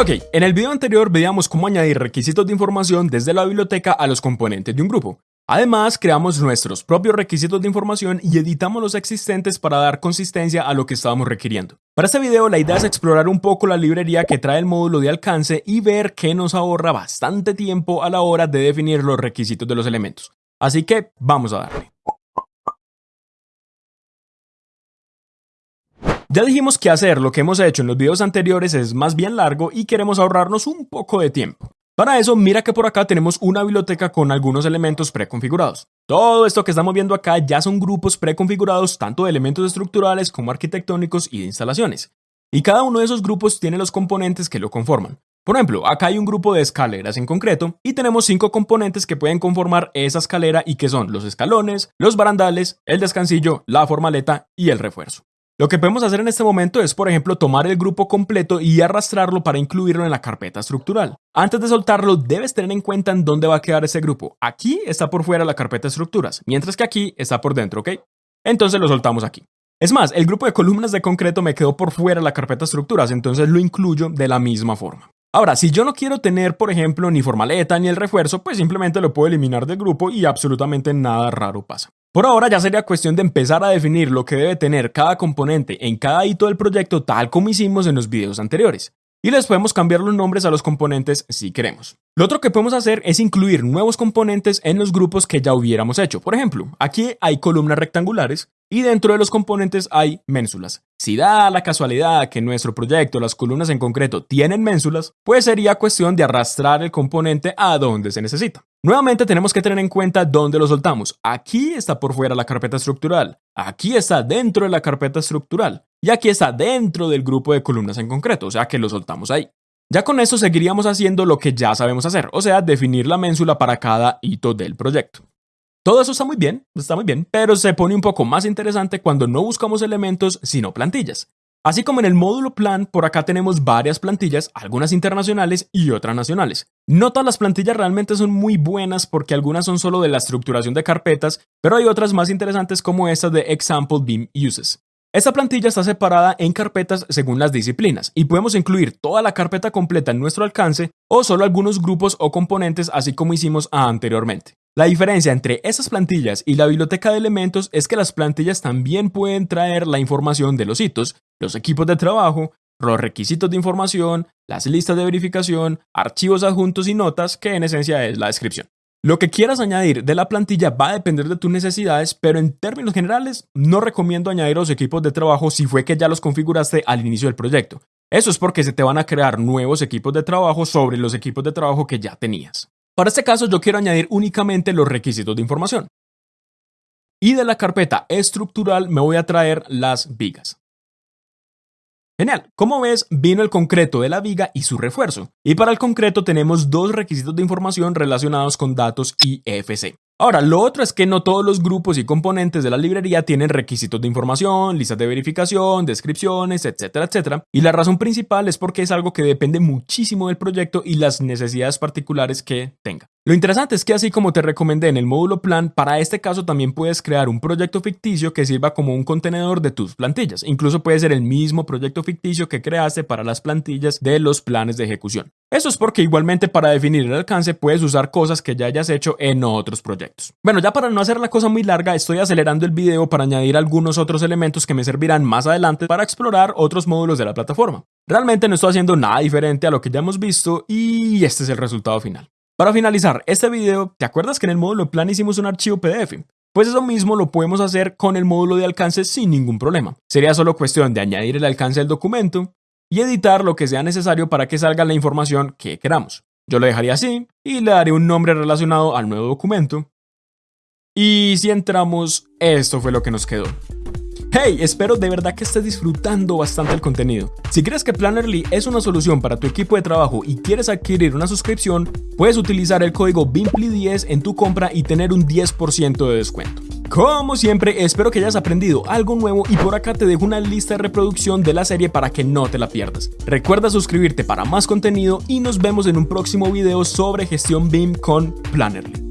Ok, en el video anterior veíamos cómo añadir requisitos de información desde la biblioteca a los componentes de un grupo. Además, creamos nuestros propios requisitos de información y editamos los existentes para dar consistencia a lo que estábamos requiriendo. Para este video la idea es explorar un poco la librería que trae el módulo de alcance y ver que nos ahorra bastante tiempo a la hora de definir los requisitos de los elementos. Así que vamos a darle. Ya dijimos que hacer lo que hemos hecho en los videos anteriores es más bien largo y queremos ahorrarnos un poco de tiempo. Para eso, mira que por acá tenemos una biblioteca con algunos elementos preconfigurados. Todo esto que estamos viendo acá ya son grupos preconfigurados tanto de elementos estructurales como arquitectónicos y de instalaciones. Y cada uno de esos grupos tiene los componentes que lo conforman. Por ejemplo, acá hay un grupo de escaleras en concreto y tenemos cinco componentes que pueden conformar esa escalera y que son los escalones, los barandales, el descansillo, la formaleta y el refuerzo. Lo que podemos hacer en este momento es, por ejemplo, tomar el grupo completo y arrastrarlo para incluirlo en la carpeta estructural. Antes de soltarlo, debes tener en cuenta en dónde va a quedar ese grupo. Aquí está por fuera la carpeta estructuras, mientras que aquí está por dentro, ¿ok? Entonces lo soltamos aquí. Es más, el grupo de columnas de concreto me quedó por fuera la carpeta estructuras, entonces lo incluyo de la misma forma. Ahora, si yo no quiero tener, por ejemplo, ni formaleta ni el refuerzo, pues simplemente lo puedo eliminar del grupo y absolutamente nada raro pasa. Por ahora ya sería cuestión de empezar a definir lo que debe tener cada componente en cada hito del proyecto tal como hicimos en los videos anteriores. Y les podemos cambiar los nombres a los componentes si queremos. Lo otro que podemos hacer es incluir nuevos componentes en los grupos que ya hubiéramos hecho. Por ejemplo, aquí hay columnas rectangulares y dentro de los componentes hay ménsulas. Si da la casualidad que en nuestro proyecto las columnas en concreto tienen ménsulas, pues sería cuestión de arrastrar el componente a donde se necesita. Nuevamente tenemos que tener en cuenta dónde lo soltamos. Aquí está por fuera la carpeta estructural, aquí está dentro de la carpeta estructural y aquí está dentro del grupo de columnas en concreto, o sea que lo soltamos ahí. Ya con esto seguiríamos haciendo lo que ya sabemos hacer, o sea, definir la ménsula para cada hito del proyecto. Todo eso está muy bien, está muy bien, pero se pone un poco más interesante cuando no buscamos elementos, sino plantillas. Así como en el módulo plan, por acá tenemos varias plantillas, algunas internacionales y otras nacionales. No todas las plantillas realmente son muy buenas porque algunas son solo de la estructuración de carpetas, pero hay otras más interesantes como esta de Example Beam Uses. Esta plantilla está separada en carpetas según las disciplinas y podemos incluir toda la carpeta completa en nuestro alcance o solo algunos grupos o componentes así como hicimos anteriormente. La diferencia entre esas plantillas y la biblioteca de elementos es que las plantillas también pueden traer la información de los hitos, los equipos de trabajo, los requisitos de información, las listas de verificación, archivos adjuntos y notas, que en esencia es la descripción. Lo que quieras añadir de la plantilla va a depender de tus necesidades, pero en términos generales no recomiendo añadir los equipos de trabajo si fue que ya los configuraste al inicio del proyecto. Eso es porque se te van a crear nuevos equipos de trabajo sobre los equipos de trabajo que ya tenías. Para este caso yo quiero añadir únicamente los requisitos de información. Y de la carpeta estructural me voy a traer las vigas. Genial, como ves, vino el concreto de la viga y su refuerzo. Y para el concreto tenemos dos requisitos de información relacionados con datos IFC. Ahora, lo otro es que no todos los grupos y componentes de la librería tienen requisitos de información, listas de verificación, descripciones, etcétera, etcétera. Y la razón principal es porque es algo que depende muchísimo del proyecto y las necesidades particulares que tenga. Lo interesante es que así como te recomendé en el módulo plan, para este caso también puedes crear un proyecto ficticio que sirva como un contenedor de tus plantillas. Incluso puede ser el mismo proyecto ficticio que creaste para las plantillas de los planes de ejecución. Eso es porque igualmente para definir el alcance puedes usar cosas que ya hayas hecho en otros proyectos. Bueno, ya para no hacer la cosa muy larga, estoy acelerando el video para añadir algunos otros elementos que me servirán más adelante para explorar otros módulos de la plataforma. Realmente no estoy haciendo nada diferente a lo que ya hemos visto y este es el resultado final. Para finalizar este video, ¿te acuerdas que en el módulo plan hicimos un archivo PDF? Pues eso mismo lo podemos hacer con el módulo de alcance sin ningún problema. Sería solo cuestión de añadir el alcance del documento y editar lo que sea necesario para que salga la información que queramos. Yo lo dejaría así y le daré un nombre relacionado al nuevo documento. Y si entramos, esto fue lo que nos quedó. Hey, espero de verdad que estés disfrutando bastante el contenido. Si crees que Plannerly es una solución para tu equipo de trabajo y quieres adquirir una suscripción, puedes utilizar el código BIMPLY10 en tu compra y tener un 10% de descuento. Como siempre, espero que hayas aprendido algo nuevo y por acá te dejo una lista de reproducción de la serie para que no te la pierdas. Recuerda suscribirte para más contenido y nos vemos en un próximo video sobre gestión BIM con Plannerly.